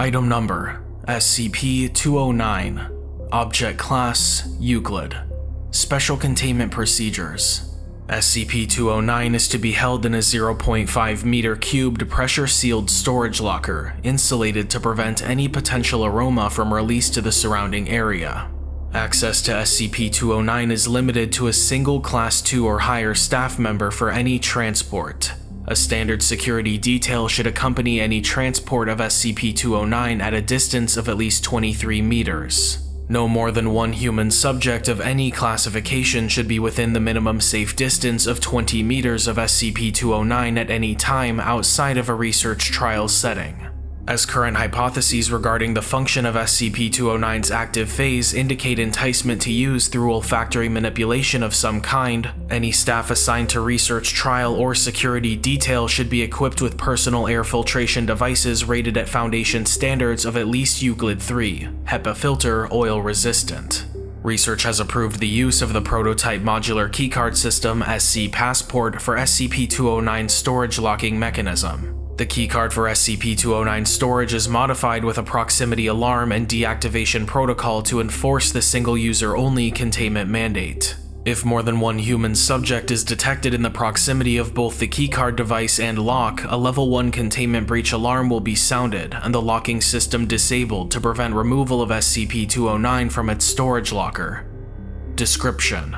Item Number SCP-209 Object Class Euclid Special Containment Procedures SCP-209 is to be held in a 0.5 meter cubed pressure-sealed storage locker, insulated to prevent any potential aroma from release to the surrounding area. Access to SCP-209 is limited to a single Class 2 or higher staff member for any transport. A standard security detail should accompany any transport of SCP-209 at a distance of at least 23 meters. No more than one human subject of any classification should be within the minimum safe distance of 20 meters of SCP-209 at any time outside of a research trial setting as current hypotheses regarding the function of SCP-209's active phase indicate enticement to use through olfactory manipulation of some kind, any staff assigned to research trial or security detail should be equipped with personal air filtration devices rated at Foundation standards of at least Euclid 3, HEPA filter, oil resistant. Research has approved the use of the prototype modular keycard system SC Passport for SCP-209's storage locking mechanism. The keycard for SCP-209 storage is modified with a proximity alarm and deactivation protocol to enforce the single-user-only containment mandate. If more than one human subject is detected in the proximity of both the keycard device and lock, a level 1 containment breach alarm will be sounded and the locking system disabled to prevent removal of SCP-209 from its storage locker. Description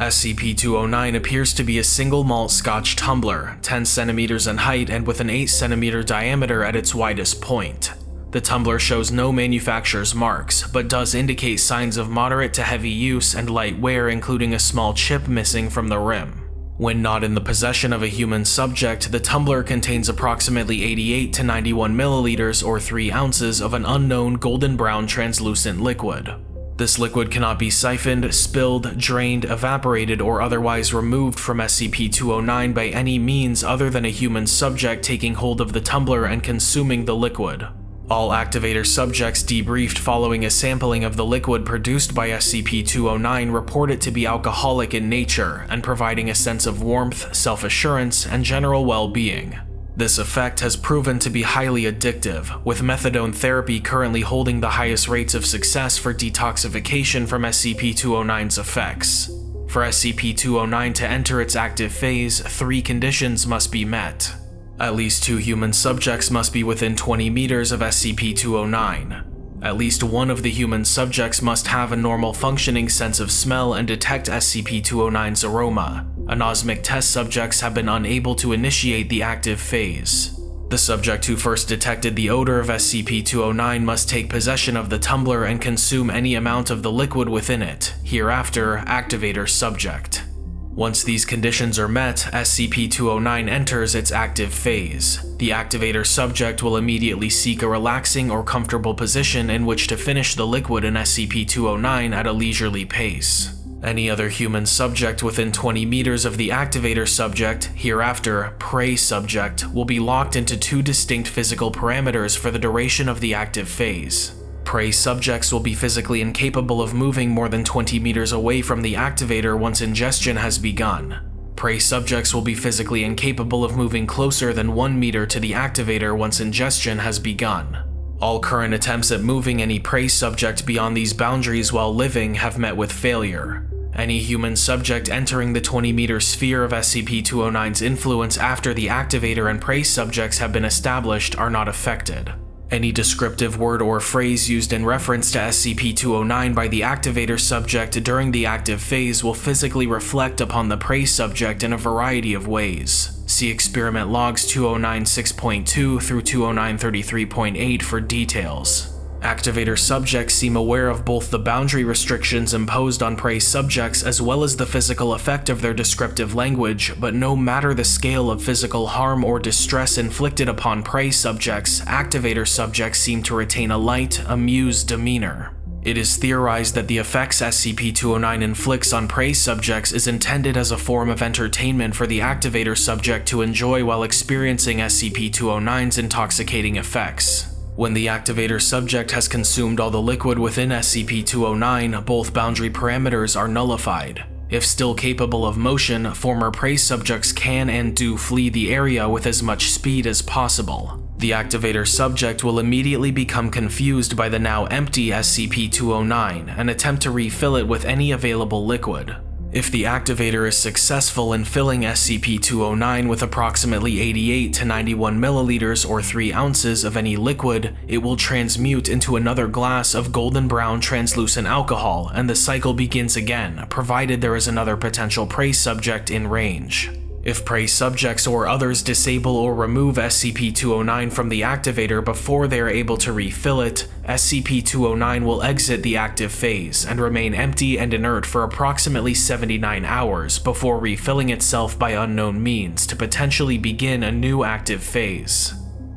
SCP-209 appears to be a single malt scotch tumbler, 10 centimeters in height and with an 8 centimeter diameter at its widest point. The tumbler shows no manufacturer's marks, but does indicate signs of moderate to heavy use and light wear including a small chip missing from the rim. When not in the possession of a human subject, the tumbler contains approximately 88 to 91 milliliters or 3 ounces of an unknown golden brown translucent liquid. This liquid cannot be siphoned, spilled, drained, evaporated, or otherwise removed from SCP-209 by any means other than a human subject taking hold of the tumbler and consuming the liquid. All activator subjects debriefed following a sampling of the liquid produced by SCP-209 report it to be alcoholic in nature and providing a sense of warmth, self-assurance, and general well-being. This effect has proven to be highly addictive, with methadone therapy currently holding the highest rates of success for detoxification from SCP-209's effects. For SCP-209 to enter its active phase, three conditions must be met. At least two human subjects must be within 20 meters of SCP-209. At least one of the human subjects must have a normal functioning sense of smell and detect SCP-209's aroma. Anosmic test subjects have been unable to initiate the active phase. The subject who first detected the odor of SCP-209 must take possession of the tumbler and consume any amount of the liquid within it, hereafter activator subject. Once these conditions are met, SCP-209 enters its active phase. The activator subject will immediately seek a relaxing or comfortable position in which to finish the liquid in SCP-209 at a leisurely pace. Any other human subject within 20 meters of the activator subject, hereafter prey subject, will be locked into two distinct physical parameters for the duration of the active phase. Prey subjects will be physically incapable of moving more than 20 meters away from the activator once ingestion has begun. Prey subjects will be physically incapable of moving closer than 1 meter to the activator once ingestion has begun. All current attempts at moving any prey subject beyond these boundaries while living have met with failure. Any human subject entering the 20 meter sphere of SCP-209's influence after the activator and prey subjects have been established are not affected. Any descriptive word or phrase used in reference to SCP-209 by the activator subject during the active phase will physically reflect upon the prey subject in a variety of ways. See Experiment Logs 209.6.2 through 209.33.8 for details. Activator subjects seem aware of both the boundary restrictions imposed on prey subjects as well as the physical effect of their descriptive language, but no matter the scale of physical harm or distress inflicted upon prey subjects, activator subjects seem to retain a light, amused demeanor. It is theorized that the effects SCP-209 inflicts on prey subjects is intended as a form of entertainment for the activator subject to enjoy while experiencing SCP-209's intoxicating effects. When the activator subject has consumed all the liquid within SCP-209, both boundary parameters are nullified. If still capable of motion, former prey subjects can and do flee the area with as much speed as possible. The activator subject will immediately become confused by the now empty SCP-209 and attempt to refill it with any available liquid. If the activator is successful in filling SCP-209 with approximately 88 to 91 milliliters or 3 ounces of any liquid, it will transmute into another glass of golden brown translucent alcohol and the cycle begins again, provided there is another potential prey subject in range. If prey subjects or others disable or remove SCP-209 from the activator before they are able to refill it, SCP-209 will exit the active phase and remain empty and inert for approximately 79 hours before refilling itself by unknown means to potentially begin a new active phase.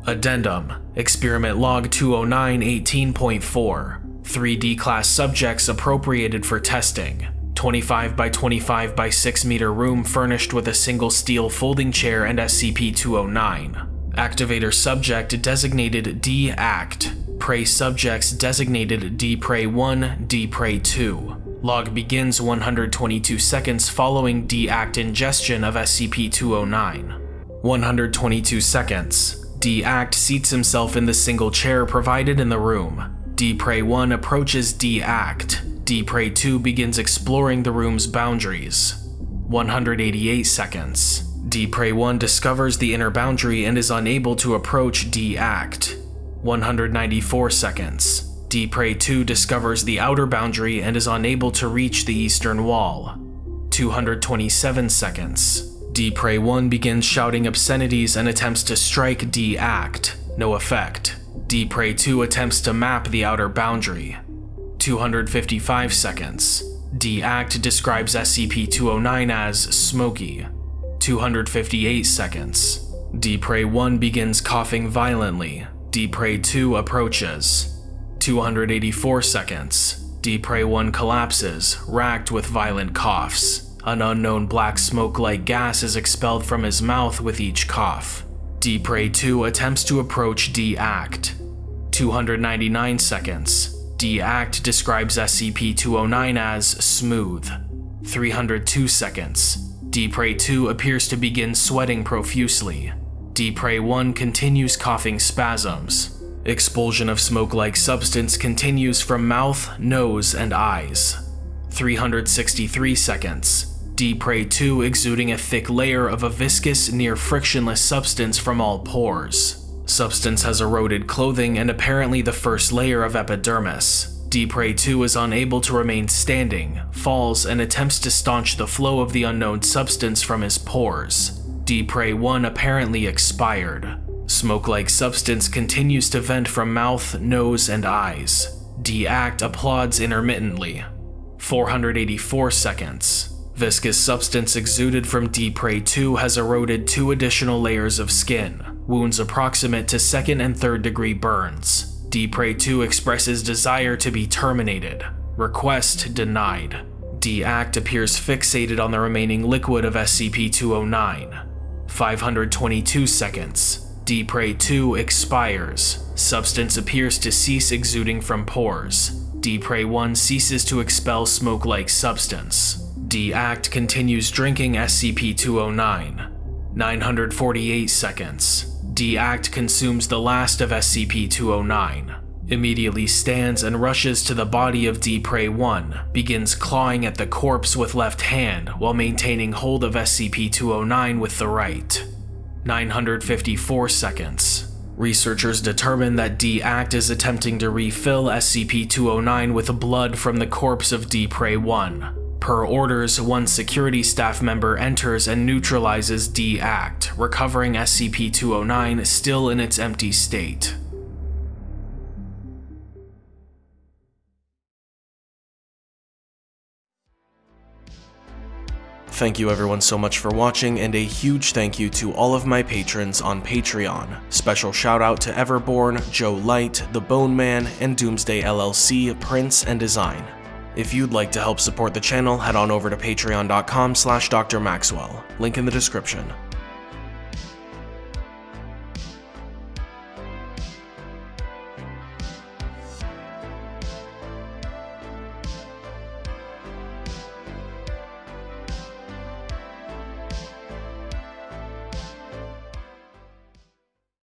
Addendum. Experiment Log 209 18.4 3D class subjects appropriated for testing 25 by 25 by 6 meter room furnished with a single steel folding chair and SCP-209. Activator subject designated D-Act. Prey subjects designated D-Prey-1, D-Prey-2. Log begins 122 seconds following D-Act ingestion of SCP-209. 122 seconds. D-Act seats himself in the single chair provided in the room. D-Prey-1 approaches D-Act. D Prey 2 begins exploring the room's boundaries. 188 seconds. D Prey 1 discovers the inner boundary and is unable to approach D-Act. 194 seconds. D Prey 2 discovers the outer boundary and is unable to reach the eastern wall. 227 seconds. D Prey 1 begins shouting obscenities and attempts to strike D-Act. No effect. Prey 2 attempts to map the outer boundary. 255 seconds. D-Act describes SCP-209 as smoky. 258 seconds. D-Prey-1 begins coughing violently. D-Prey-2 approaches. 284 seconds. D-Prey-1 collapses, racked with violent coughs. An unknown black smoke-like gas is expelled from his mouth with each cough. D-Prey-2 attempts to approach D-Act. 299 seconds. D-Act describes SCP-209 as smooth. 302 seconds. D-Prey-2 appears to begin sweating profusely. D-Prey-1 continues coughing spasms. Expulsion of smoke-like substance continues from mouth, nose, and eyes. 363 seconds. D-Prey-2 exuding a thick layer of a viscous, near frictionless substance from all pores. Substance has eroded clothing and apparently the first layer of epidermis. Prey 2 is unable to remain standing, falls, and attempts to staunch the flow of the unknown substance from his pores. D Prey 1 apparently expired. Smoke-like substance continues to vent from mouth, nose, and eyes. D-Act applauds intermittently. 484 seconds. Viscous substance exuded from D Prey 2 has eroded two additional layers of skin, wounds approximate to second and third degree burns. D Prey 2 expresses desire to be terminated. Request denied. D-Act appears fixated on the remaining liquid of SCP-209. 522 seconds. D Prey 2 expires. Substance appears to cease exuding from pores. D Prey 1 ceases to expel smoke-like substance. D-Act continues drinking SCP-209. 948 seconds. D-Act consumes the last of SCP-209, immediately stands and rushes to the body of D-Prey-1, begins clawing at the corpse with left hand while maintaining hold of SCP-209 with the right. 954 seconds. Researchers determine that D-Act is attempting to refill SCP-209 with blood from the corpse of D-Prey-1, Per orders, one security staff member enters and neutralizes D-Act, recovering SCP-209 still in its empty state. Thank you everyone so much for watching, and a huge thank you to all of my patrons on Patreon. Special shout out to Everborn, Joe Light, The Bone Man, and Doomsday LLC, Prince and Design. If you'd like to help support the channel, head on over to patreon.com slash drmaxwell, link in the description.